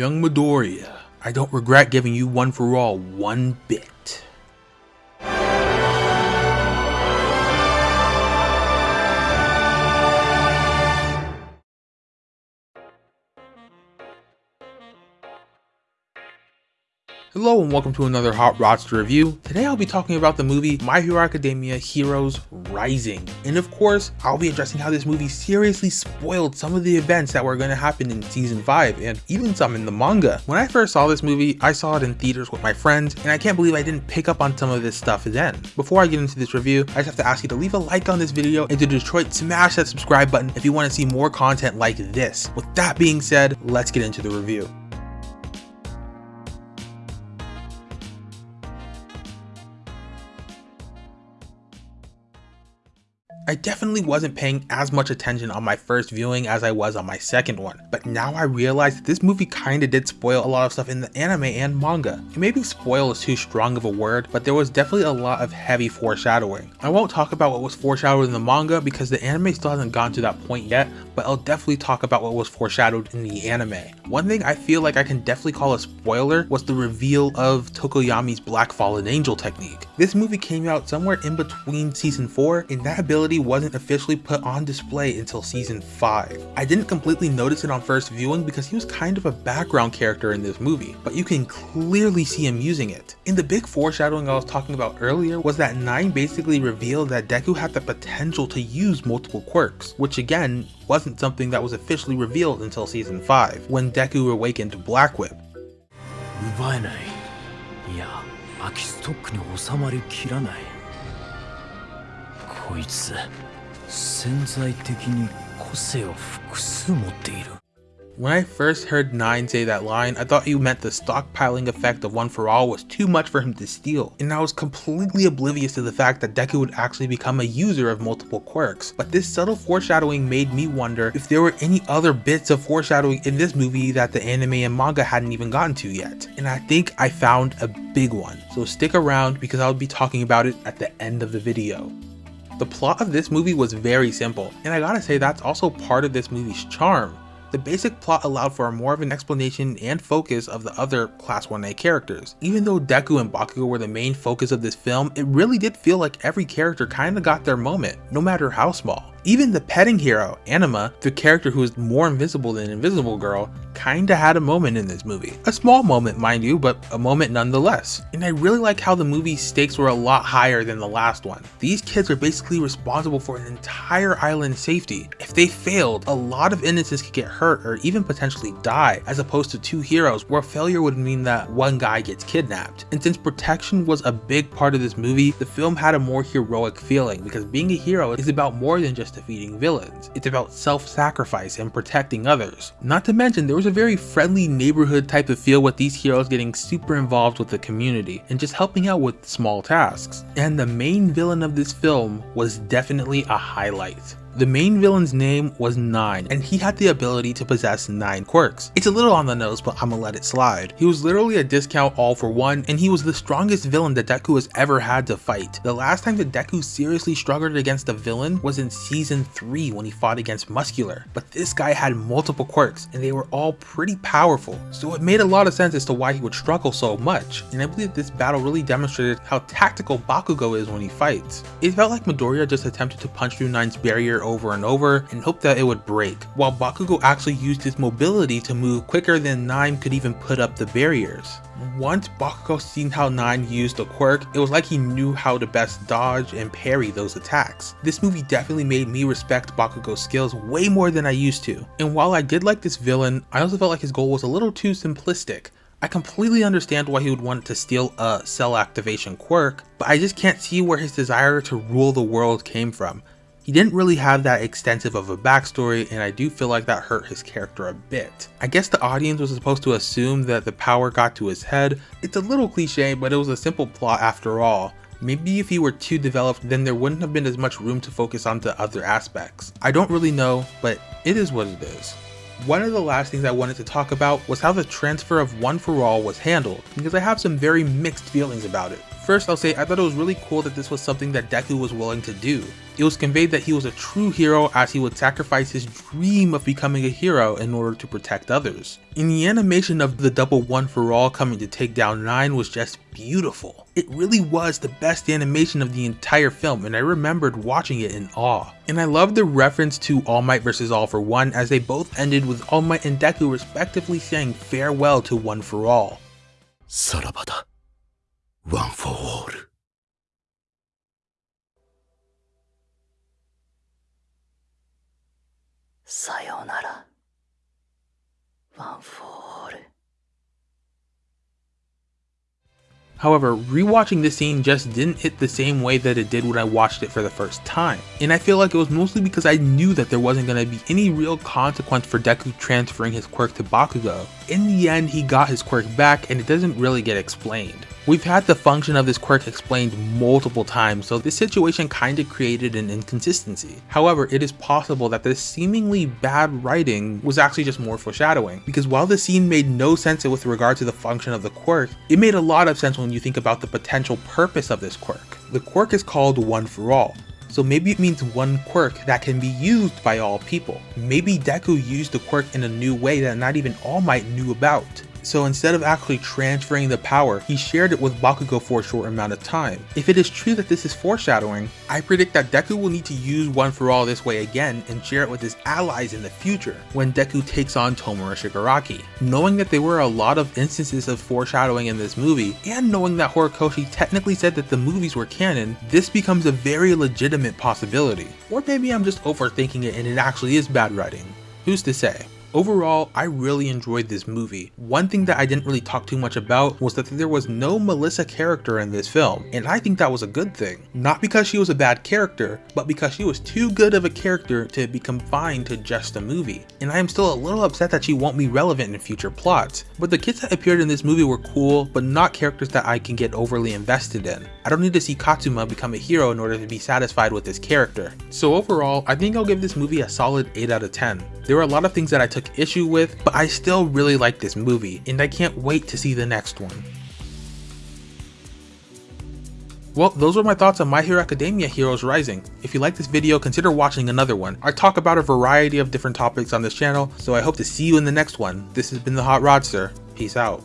Young Midoriya, I don't regret giving you one for all one bit. Hello and welcome to another Hot Rodster review. Today I'll be talking about the movie My Hero Academia Heroes Rising. And of course, I'll be addressing how this movie seriously spoiled some of the events that were going to happen in season 5 and even some in the manga. When I first saw this movie, I saw it in theaters with my friends and I can't believe I didn't pick up on some of this stuff then. Before I get into this review, I just have to ask you to leave a like on this video and to Detroit smash that subscribe button if you want to see more content like this. With that being said, let's get into the review. I definitely wasn't paying as much attention on my first viewing as I was on my second one, but now I realize that this movie kinda did spoil a lot of stuff in the anime and manga. Maybe spoil is too strong of a word, but there was definitely a lot of heavy foreshadowing. I won't talk about what was foreshadowed in the manga because the anime still hasn't gone to that point yet, but I'll definitely talk about what was foreshadowed in the anime. One thing I feel like I can definitely call a spoiler was the reveal of Tokoyami's Black Fallen Angel technique. This movie came out somewhere in between season 4 and that ability wasn't officially put on display until season 5. I didn't completely notice it on first viewing because he was kind of a background character in this movie, but you can clearly see him using it. In the big foreshadowing I was talking about earlier was that 9 basically revealed that Deku had the potential to use multiple quirks, which again wasn't something that was officially revealed until season 5, when Deku awakened Black Whip. 奪えないいや空きストックに収まりきらない こいつ潜在的に個性を複数持っている When I first heard Nine say that line, I thought he meant the stockpiling effect of One for All was too much for him to steal, and I was completely oblivious to the fact that Deku would actually become a user of multiple quirks. But this subtle foreshadowing made me wonder if there were any other bits of foreshadowing in this movie that the anime and manga hadn't even gotten to yet. And I think I found a big one, so stick around because I'll be talking about it at the end of the video. The plot of this movie was very simple, and I gotta say that's also part of this movie's charm. The basic plot allowed for more of an explanation and focus of the other Class 1A characters. Even though Deku and Bakugo were the main focus of this film, it really did feel like every character kinda got their moment, no matter how small. Even the petting hero, Anima, the character who is more invisible than Invisible Girl, kinda had a moment in this movie. A small moment, mind you, but a moment nonetheless. And I really like how the movie's stakes were a lot higher than the last one. These kids are basically responsible for an entire island's safety. If they failed, a lot of innocents could get hurt or even potentially die, as opposed to two heroes where failure would mean that one guy gets kidnapped. And since protection was a big part of this movie, the film had a more heroic feeling because being a hero is about more than just defeating villains. It's about self-sacrifice and protecting others. Not to mention, there was a very friendly neighborhood type of feel with these heroes getting super involved with the community and just helping out with small tasks. And the main villain of this film was definitely a highlight. The main villain's name was Nine, and he had the ability to possess 9 quirks. It's a little on the nose, but I'ma let it slide. He was literally a discount all for one, and he was the strongest villain that Deku has ever had to fight. The last time that Deku seriously struggled against a villain was in season 3 when he fought against Muscular. But this guy had multiple quirks, and they were all pretty powerful, so it made a lot of sense as to why he would struggle so much. And I believe this battle really demonstrated how tactical Bakugo is when he fights. It felt like Midoriya just attempted to punch through Nine's barrier over and over and hoped that it would break, while Bakugo actually used his mobility to move quicker than Nine could even put up the barriers. Once Bakugo seen how Nine used the quirk, it was like he knew how to best dodge and parry those attacks. This movie definitely made me respect Bakugo's skills way more than I used to. And while I did like this villain, I also felt like his goal was a little too simplistic. I completely understand why he would want to steal a cell activation quirk, but I just can't see where his desire to rule the world came from. He didn't really have that extensive of a backstory and I do feel like that hurt his character a bit. I guess the audience was supposed to assume that the power got to his head. It's a little cliche but it was a simple plot after all. Maybe if he were too developed then there wouldn't have been as much room to focus on the other aspects. I don't really know but it is what it is. One of the last things I wanted to talk about was how the transfer of One For All was handled, because I have some very mixed feelings about it. First, I'll say I thought it was really cool that this was something that Deku was willing to do. It was conveyed that he was a true hero as he would sacrifice his dream of becoming a hero in order to protect others. And the animation of the double one for all coming to take down 9 was just beautiful. It really was the best animation of the entire film and I remembered watching it in awe. And I love the reference to All Might vs All for One as they both ended with All Might and Deku respectively saying farewell to One for All. さらばだ。 one for all. Sayonara, one for all. However, rewatching this scene just didn't hit the same way that it did when I watched it for the first time, and I feel like it was mostly because I knew that there wasn't going to be any real consequence for Deku transferring his quirk to Bakugo. In the end, he got his quirk back and it doesn't really get explained. We've had the function of this quirk explained multiple times, so this situation kinda created an inconsistency. However, it is possible that this seemingly bad writing was actually just more foreshadowing, because while the scene made no sense with regard to the function of the quirk, it made a lot of sense when you think about the potential purpose of this quirk. The quirk is called One for All, so maybe it means one quirk that can be used by all people. Maybe Deku used the quirk in a new way that not even All Might knew about. So instead of actually transferring the power, he shared it with Bakugo for a short amount of time. If it is true that this is foreshadowing, I predict that Deku will need to use One For All this way again and share it with his allies in the future, when Deku takes on Tomura Shigaraki. Knowing that there were a lot of instances of foreshadowing in this movie, and knowing that Horikoshi technically said that the movies were canon, this becomes a very legitimate possibility. Or maybe I'm just overthinking it and it actually is bad writing. Who's to say? Overall, I really enjoyed this movie. One thing that I didn't really talk too much about was that there was no Melissa character in this film, and I think that was a good thing. Not because she was a bad character, but because she was too good of a character to be confined to just a movie. And I am still a little upset that she won't be relevant in future plots. But the kids that appeared in this movie were cool, but not characters that I can get overly invested in. I don't need to see Katsuma become a hero in order to be satisfied with this character. So overall, I think I'll give this movie a solid 8 out of 10. There were a lot of things that I took issue with, but I still really like this movie, and I can't wait to see the next one. Well, those were my thoughts on My Hero Academia Heroes Rising. If you like this video, consider watching another one. I talk about a variety of different topics on this channel, so I hope to see you in the next one. This has been the Hot Rodster. Peace out.